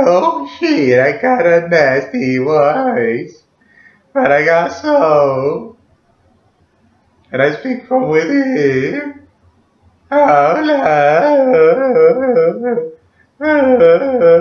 Oh shit, I got a nasty voice. But I got soul. And I speak from within. Oh, love.